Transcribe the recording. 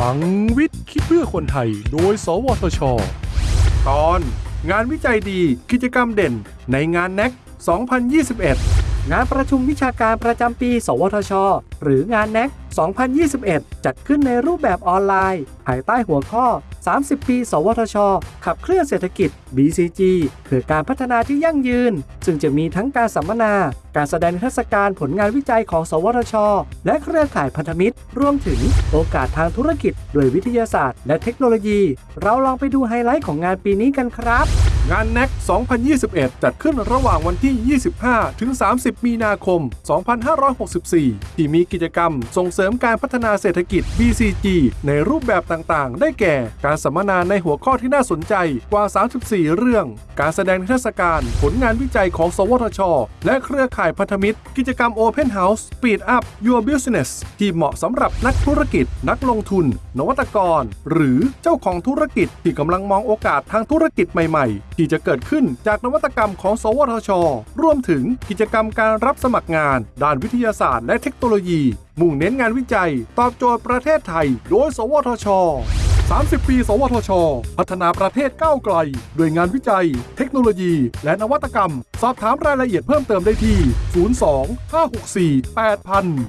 ลังวิทย์คิดเพื่อคนไทย โดย สวทช ตอน งานวิจัยดีกิจกรรมเด่นในงานแน็ก2021 งานประชุมวิชาการประจำปี สวทช หรืองานแน็ก2021 จัดขึ้นในรูปแบบออนไลน์ ภายใต้หัวข้อ 30 ปี สวทช ขับเคลื่อนเศรษฐกิจ BCG เพื่อการพัฒนาที่ยั่งยืน ซึ่งจะมีทั้งการสัมมนา การแสดงนิทรรศการผลงานวิจัยของ สวทช และเครือข่ายพันธมิตร รวมถึงโอกาสทางธุรกิจด้วยวิทยาศาสตร์ และเทคโนโลยี เราลองไปดูไฮไลท์ของงานปีนี้กันครับ งานแน็ก2021 จัดขึ้นระหว่างวันที่ 25 ถึง 30 มีนาคม 2564 ที่มีกิจกรรมส่งเสริมการพัฒนาเศรษฐกิจ BCG ในรูปแบบต่างๆ ได้แก่ การสัมมนาในหัวข้อที่น่าสนใจกว่า 34 เรื่อง การแสดงนิทรรศการผลงานวิจัยของ สวทช และเครือข่ายพันธมิตร กิจกรรม Open House Speed Up Your Business ที่เหมาะสำหรับนักธุรกิจ นักลงทุน นวัตกร หรือเจ้าของธุรกิจที่กำลังมองโอกาสทางธุรกิจใหม่ๆที่จะเกิดขึ้นจากนวัตกรรมของ สวทช รวมถึงกิจกรรมการรับสมัครงาน ด้านวิทยาศาสตร์และเทคโนโลยี มุ่งเน้นงานวิจัย ตอบโจทย์ประเทศไทย โดย สวทช 30 ปี สวทช พัฒนาประเทศก้าวไกล ด้วยงานวิจัย เทคโนโลยี และนวัตกรรม สอบถามรายละเอียดเพิ่มเติมได้ที่ 02 564 8000